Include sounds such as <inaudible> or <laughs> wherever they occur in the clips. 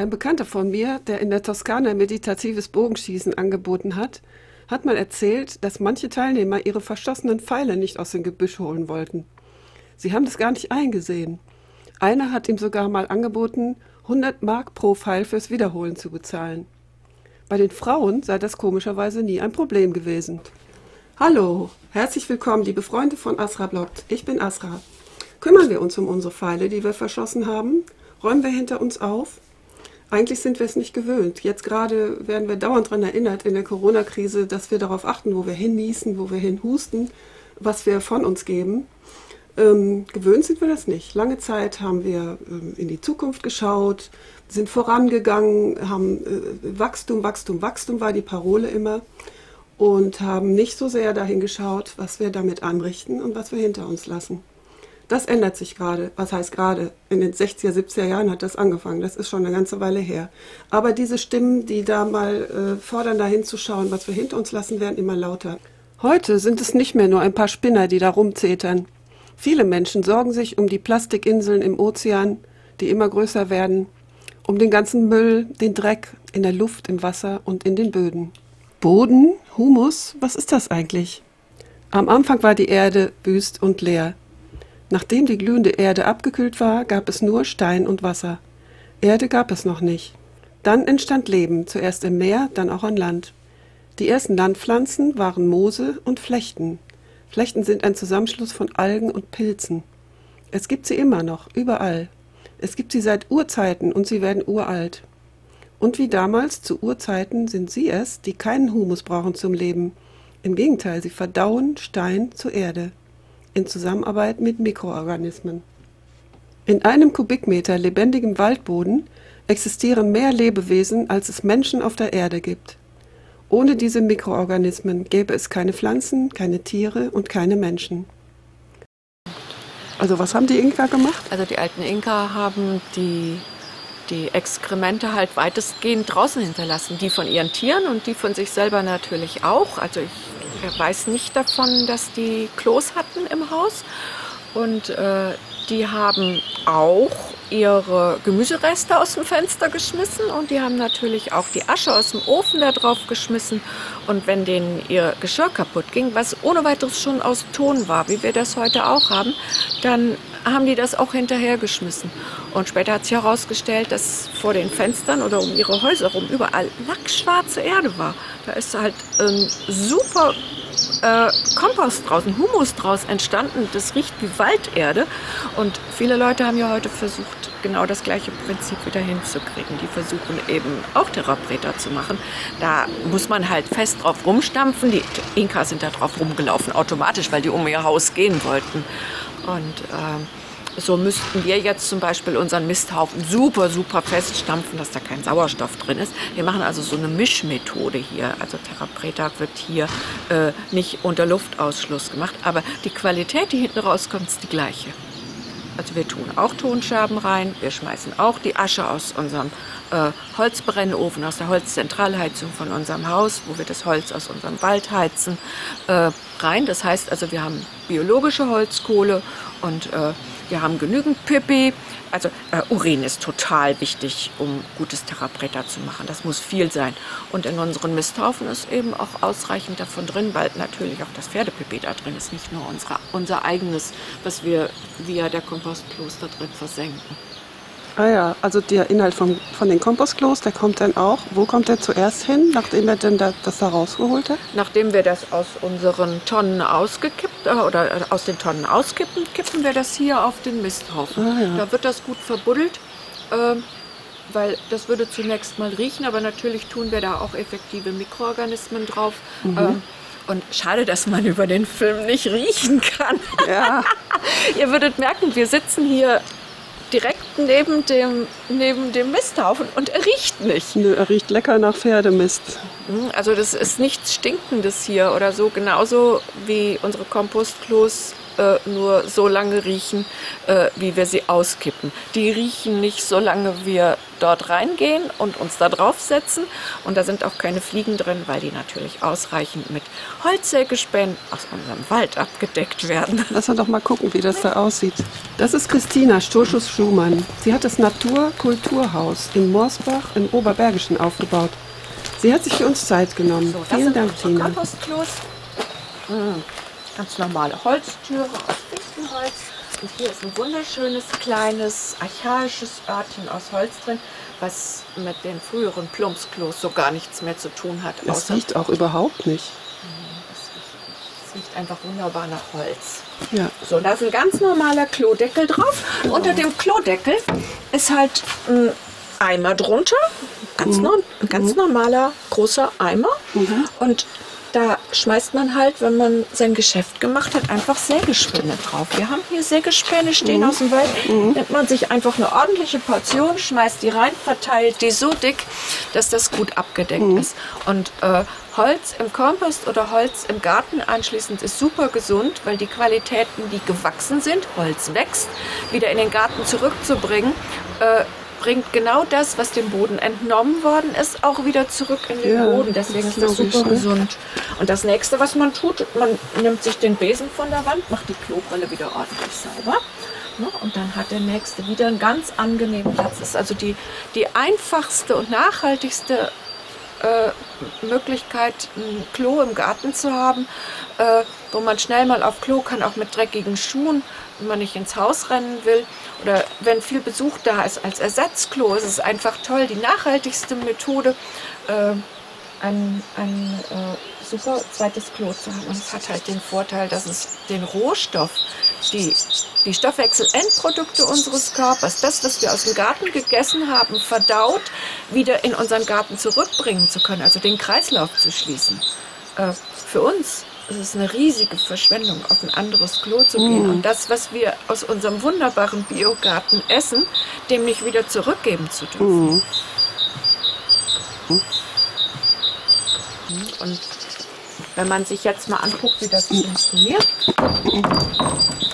Ein Bekannter von mir, der in der Toskana meditatives Bogenschießen angeboten hat, hat mal erzählt, dass manche Teilnehmer ihre verschossenen Pfeile nicht aus dem Gebüsch holen wollten. Sie haben das gar nicht eingesehen. Einer hat ihm sogar mal angeboten, 100 Mark pro Pfeil fürs Wiederholen zu bezahlen. Bei den Frauen sei das komischerweise nie ein Problem gewesen. Hallo, herzlich willkommen, liebe Freunde von Asra Bloggt. Ich bin Asra. Kümmern wir uns um unsere Pfeile, die wir verschossen haben? Räumen wir hinter uns auf? Eigentlich sind wir es nicht gewöhnt. Jetzt gerade werden wir dauernd daran erinnert in der Corona-Krise, dass wir darauf achten, wo wir hinniesen, wo wir hinhusten, was wir von uns geben. Ähm, gewöhnt sind wir das nicht. Lange Zeit haben wir ähm, in die Zukunft geschaut, sind vorangegangen, haben äh, Wachstum, Wachstum, Wachstum war die Parole immer und haben nicht so sehr dahin geschaut, was wir damit anrichten und was wir hinter uns lassen. Das ändert sich gerade. Was heißt gerade? In den 60er, 70er Jahren hat das angefangen. Das ist schon eine ganze Weile her. Aber diese Stimmen, die da mal äh, fordern, da hinzuschauen, was wir hinter uns lassen, werden immer lauter. Heute sind es nicht mehr nur ein paar Spinner, die da rumzetern. Viele Menschen sorgen sich um die Plastikinseln im Ozean, die immer größer werden, um den ganzen Müll, den Dreck in der Luft, im Wasser und in den Böden. Boden, Humus, was ist das eigentlich? Am Anfang war die Erde wüst und leer. Nachdem die glühende Erde abgekühlt war, gab es nur Stein und Wasser. Erde gab es noch nicht. Dann entstand Leben, zuerst im Meer, dann auch an Land. Die ersten Landpflanzen waren Moose und Flechten. Flechten sind ein Zusammenschluss von Algen und Pilzen. Es gibt sie immer noch, überall. Es gibt sie seit Urzeiten und sie werden uralt. Und wie damals zu Urzeiten sind sie es, die keinen Humus brauchen zum Leben. Im Gegenteil, sie verdauen Stein zur Erde in Zusammenarbeit mit Mikroorganismen. In einem Kubikmeter lebendigem Waldboden existieren mehr Lebewesen, als es Menschen auf der Erde gibt. Ohne diese Mikroorganismen gäbe es keine Pflanzen, keine Tiere und keine Menschen. Also was haben die Inka gemacht? Also die alten Inka haben die, die Exkremente halt weitestgehend draußen hinterlassen. Die von ihren Tieren und die von sich selber natürlich auch. Also ich er weiß nicht davon, dass die Klos hatten im Haus. Und äh, die haben auch ihre Gemüsereste aus dem Fenster geschmissen und die haben natürlich auch die Asche aus dem Ofen da drauf geschmissen. Und wenn denen ihr Geschirr kaputt ging, was ohne weiteres schon aus Ton war, wie wir das heute auch haben, dann haben die das auch hinterhergeschmissen. Und später hat sich herausgestellt, dass vor den Fenstern oder um ihre Häuser rum überall lackschwarze Erde war. Da ist halt ähm, super äh, Kompost draußen, Humus draus entstanden. Das riecht wie Walderde. Und viele Leute haben ja heute versucht, genau das gleiche Prinzip wieder hinzukriegen. Die versuchen eben auch Therapreta zu machen. Da muss man halt fest drauf rumstampfen. Die Inkas sind da drauf rumgelaufen, automatisch, weil die um ihr Haus gehen wollten. Und äh, so müssten wir jetzt zum Beispiel unseren Misthaufen super, super feststampfen, dass da kein Sauerstoff drin ist. Wir machen also so eine Mischmethode hier. Also Therapreta wird hier äh, nicht unter Luftausschluss gemacht, aber die Qualität, die hinten rauskommt, ist die gleiche. Also wir tun auch Tonscherben rein, wir schmeißen auch die Asche aus unserem äh, Holzbrennofen, aus der Holzzentralheizung von unserem Haus, wo wir das Holz aus unserem Wald heizen, äh, rein. Das heißt also, wir haben biologische Holzkohle und äh, wir haben genügend Pipi. Also äh, Urin ist total wichtig, um gutes Therapreta zu machen. Das muss viel sein. Und in unseren Misthaufen ist eben auch ausreichend davon drin, weil natürlich auch das Pferdepipi da drin ist, nicht nur unsere, unser eigenes, was wir via der Kompostklos da drin versenken. Ah ja, also der Inhalt vom, von den Kompostklos, der kommt dann auch, wo kommt der zuerst hin, nachdem er denn da, das da rausgeholt hat? Nachdem wir das aus unseren Tonnen ausgekippt äh, oder äh, aus den Tonnen auskippen, kippen wir das hier auf den Misthaufen. Ah, ja. Da wird das gut verbuddelt, äh, weil das würde zunächst mal riechen, aber natürlich tun wir da auch effektive Mikroorganismen drauf. Mhm. Ähm, und schade, dass man über den Film nicht riechen kann. Ja. <laughs> Ihr würdet merken, wir sitzen hier direkt neben dem, neben dem Misthaufen und er riecht nicht. Nö, er riecht lecker nach Pferdemist. Hm, also das ist nichts Stinkendes hier oder so, genauso wie unsere Kompostklos äh, nur so lange riechen, äh, wie wir sie auskippen. Die riechen nicht, solange wir dort reingehen und uns da draufsetzen. Und da sind auch keine Fliegen drin, weil die natürlich ausreichend mit Holzsägespänen aus unserem Wald abgedeckt werden. <laughs> Lass uns doch mal gucken, wie das da aussieht. Das ist Christina Stoschus-Schumann. Sie hat das Naturkulturhaus in Morsbach im Oberbergischen aufgebaut. Sie hat sich für uns Zeit genommen. So, Vielen Dank, Tina. Kompostklos. Hm, Ganz normale Holztüre aus Fichtenholz. Und hier ist ein wunderschönes, kleines, archaisches Örtchen aus Holz drin, was mit den früheren Plumpsklos so gar nichts mehr zu tun hat. Das riecht auch überhaupt nicht. es riecht einfach wunderbar nach Holz. Ja. So, da ist ein ganz normaler Klodeckel drauf. Unter dem Klodeckel ist halt ein Eimer drunter. Ganz Mhm. no ein ganz normaler großer Eimer. Und da schmeißt man halt, wenn man sein Geschäft gemacht hat, einfach Sägespäne drauf. Wir haben hier Sägespäne stehen aus dem Wald. Nimmt man sich einfach eine ordentliche Portion, schmeißt die rein, verteilt die so dick, dass das gut abgedeckt ist. Und äh, Holz im Kompost oder Holz im Garten anschließend ist super gesund, weil die Qualitäten, die gewachsen sind, Holz wächst, wieder in den Garten zurückzubringen, äh, bringt genau das, was dem Boden entnommen worden ist, auch wieder zurück in den Ja, Boden. Deswegen ist das super ne? gesund. Und das nächste, was man tut, man nimmt sich den Besen von der Wand, macht die Klobrille wieder ordentlich sauber. Ne? Und dann hat der nächste wieder einen ganz angenehmen Platz. Das ist also die, die einfachste und nachhaltigste äh, Möglichkeit, ein Klo im Garten zu haben, äh, wo man schnell mal auf Klo kann, auch mit dreckigen Schuhen, wenn man nicht ins Haus rennen will. Oder wenn viel Besuch da ist als Ersatzklo, ist es einfach toll. Die nachhaltigste Methode, äh, ein, ein äh, super zweites Klo zu haben. Und es hat halt den Vorteil, dass es den Rohstoff, die, die Stoffwechselendprodukte unseres Körpers, das, was wir aus dem Garten gegessen haben, verdaut, wieder in unseren Garten zurückbringen zu können, also den Kreislauf zu schließen. Äh, für uns ist es eine riesige Verschwendung, auf ein anderes Klo zu gehen und das, was wir aus unserem wunderbaren Biogarten essen, dem nicht wieder zurückgeben zu dürfen. Und wenn man sich jetzt mal anguckt, wie das funktioniert,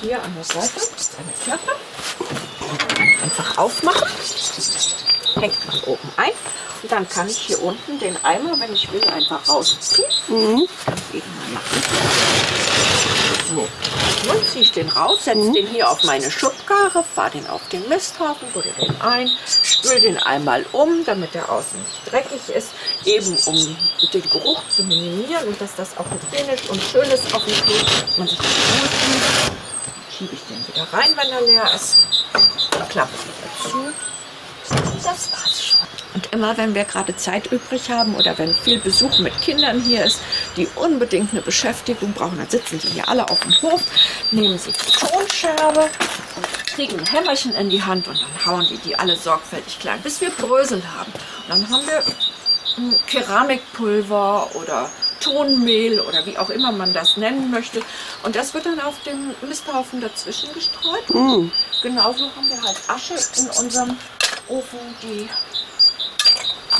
hier an der Seite ist eine Klappe, einfach aufmachen, hängt man oben ein. Und dann kann ich hier unten den Eimer, wenn ich will, einfach rausziehen. Machen. So, nun ziehe ich den raus, setze den hier auf meine Schubkarre, fahre den auf den Misthaufen, buddel den ein, spül den einmal um, damit der außen nicht dreckig ist, eben um den Geruch zu minimieren und dass das auch hygienisch und schön ist auf dem Klo, man sich. Dann schiebe ich den wieder rein, wenn er leer ist, klappe wieder zu. Das war's schon. Und immer wenn wir gerade Zeit übrig haben oder wenn viel Besuch mit Kindern hier ist, die unbedingt eine Beschäftigung brauchen, dann sitzen die hier alle auf dem Hof, nehmen sie die Tonscherbe und kriegen ein Hämmerchen in die Hand und dann hauen die die alle sorgfältig klein, bis wir Brösel haben. Und dann haben wir Keramikpulver oder Tonmehl oder wie auch immer man das nennen möchte. Und das wird dann auf dem Misthaufen dazwischen gestreut. Genauso haben wir halt Asche in unserem Ofen, die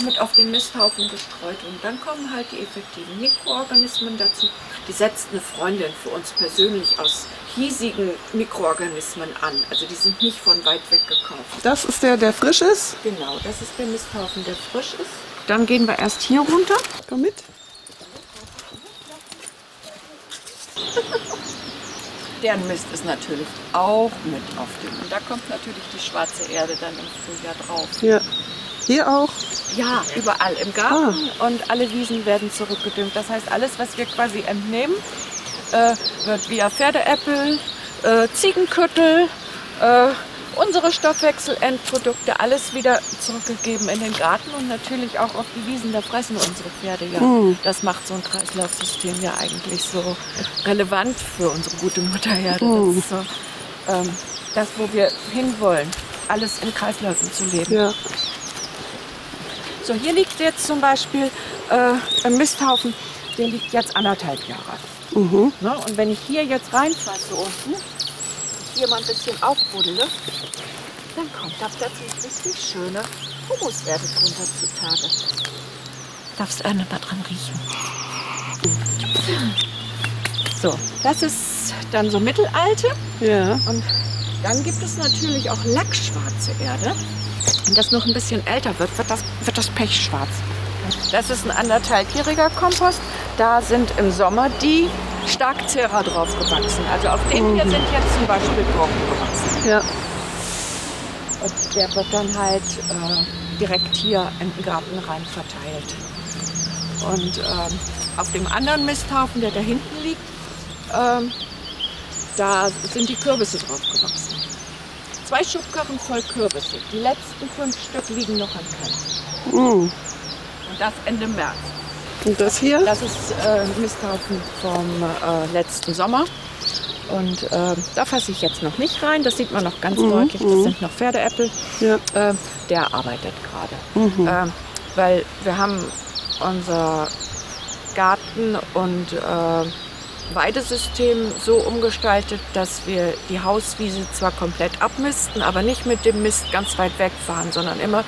mit auf den Misthaufen gestreut und dann kommen halt die effektiven Mikroorganismen dazu. Die setzt eine Freundin für uns persönlich aus hiesigen Mikroorganismen an. Also die sind nicht von weit weg gekauft. Das ist der, der frisch ist. Genau, das ist der Misthaufen, der frisch ist. Dann gehen wir erst hier runter. Komm mit. <laughs> Deren Mist ist natürlich auch mit auf dem. Und da kommt natürlich die schwarze Erde dann im Frühjahr drauf. Ja. Hier auch. Ja, überall im Garten und alle Wiesen werden zurückgedüngt. Das heißt, alles, was wir quasi entnehmen, äh, wird via Pferdeäppel, äh, Ziegenköttel, äh, unsere Stoffwechselendprodukte, alles wieder zurückgegeben in den Garten und natürlich auch auf die Wiesen. Da fressen unsere Pferde ja. Das macht so ein Kreislaufsystem ja eigentlich so relevant für unsere gute Muttererde. Das ist so ähm, das, wo wir hinwollen, alles in Kreisläufen zu leben. Ja. So, hier liegt jetzt zum Beispiel äh, ein Misthaufen, der liegt jetzt anderthalb Jahre. Mhm. Ne? Und wenn ich hier jetzt reinfasse unten, hier mal ein bisschen aufbuddele, dann kommt da plötzlich richtig schöne Humuswerte drunter zutage. Darfst einmal mal dran riechen? So, das ist dann so mittelalte. Ja. Und dann gibt es natürlich auch lackschwarze Erde. Wenn das noch ein bisschen älter wird, wird das, wird das pechschwarz. Das ist ein anderthalbjähriger Kompost. Da sind im Sommer die Starkzehrer drauf gewachsen. Also auf dem hier sind jetzt zum Beispiel Gurken gewachsen. Ja. Und der wird dann halt äh, direkt hier in den Garten rein verteilt. Und ähm, auf dem anderen Misthaufen, der da hinten liegt, ähm, da sind die Kürbisse drauf gewachsen. Zwei Schubkarren voll Kürbisse. Die letzten fünf Stück liegen noch im Keller. Mm. Und das Ende März. Und das hier? Das ist äh, Misthaufen vom äh, letzten Sommer. Und äh, da fasse ich jetzt noch nicht rein. Das sieht man noch ganz Mhm, deutlich. Das mhm. sind noch Pferdeäpfel. Ja. Äh, der arbeitet gerade. Mhm. Ähm, weil wir haben unser Garten- und äh, Weidesystem so umgestaltet, dass wir die Hauswiese zwar komplett abmisten, aber nicht mit dem Mist ganz weit wegfahren, sondern immer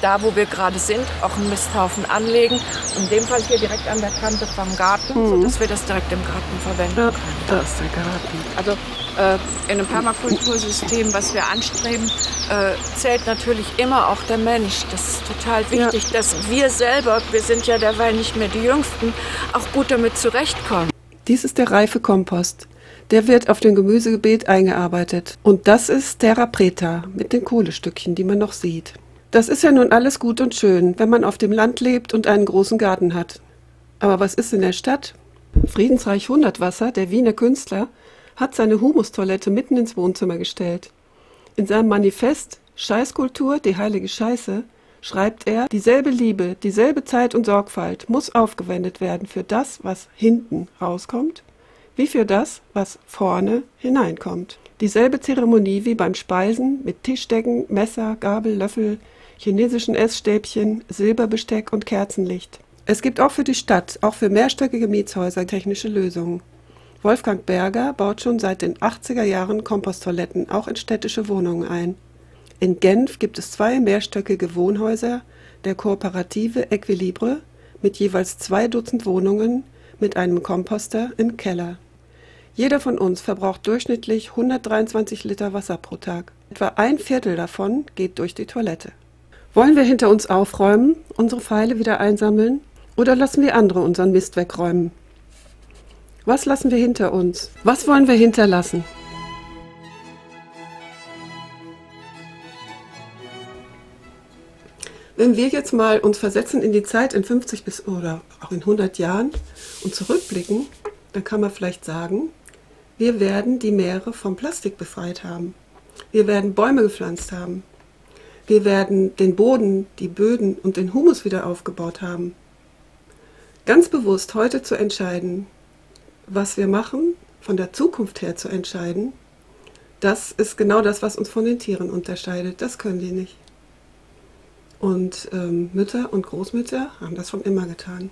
da, wo wir gerade sind, auch einen Misthaufen anlegen. In dem Fall hier direkt an der Kante vom Garten, Mhm. sodass wir das direkt im Garten verwenden Ja, können. da ist der Garten. Also äh, in einem Permakultursystem, was wir anstreben, äh, zählt natürlich immer auch der Mensch. Das ist total wichtig, dass wir selber, wir sind ja derweil nicht mehr die Jüngsten, auch gut damit zurechtkommen. Dies ist der reife Kompost. Der wird auf dem Gemüsebeet eingearbeitet. Und das ist Terra Preta mit den Kohlestückchen, die man noch sieht. Das ist ja nun alles gut und schön, wenn man auf dem Land lebt und einen großen Garten hat. Aber was ist in der Stadt? Friedensreich Hundertwasser, der Wiener Künstler, hat seine Humustoilette mitten ins Wohnzimmer gestellt. In seinem Manifest Scheißkultur, die heilige Scheiße, schreibt er, dieselbe Liebe, dieselbe Zeit und Sorgfalt muss aufgewendet werden für das, was hinten rauskommt, wie für das, was vorne hineinkommt. Dieselbe Zeremonie wie beim Speisen mit Tischdecken, Messer, Gabel, Löffel, chinesischen Essstäbchen, Silberbesteck und Kerzenlicht. Es gibt auch für die Stadt, auch für mehrstöckige Mietshäuser technische Lösungen. Wolfgang Berger baut schon seit den 80er Jahren Komposttoiletten auch in städtische Wohnungen ein. In Genf gibt es zwei mehrstöckige Wohnhäuser der Kooperative Equilibre mit jeweils zwei Dutzend Wohnungen mit einem Komposter im Keller. Jeder von uns verbraucht durchschnittlich 123 Liter Wasser pro Tag. Etwa ein Viertel davon geht durch die Toilette. Wollen wir hinter uns aufräumen, unsere Pfeile wieder einsammeln oder lassen wir andere unseren Mist wegräumen? Was lassen wir hinter uns? Was wollen wir hinterlassen? Wenn wir jetzt mal uns versetzen in die Zeit in 50 bis oder auch in 100 Jahren und zurückblicken, dann kann man vielleicht sagen, wir werden die Meere vom Plastik befreit haben. Wir werden Bäume gepflanzt haben. Wir werden den Boden, die Böden und den Humus wieder aufgebaut haben. Ganz bewusst heute zu entscheiden, was wir machen, von der Zukunft her zu entscheiden, das ist genau das, was uns von den Tieren unterscheidet. Das können die nicht. Und ähm, Mütter und Großmütter haben das schon immer getan.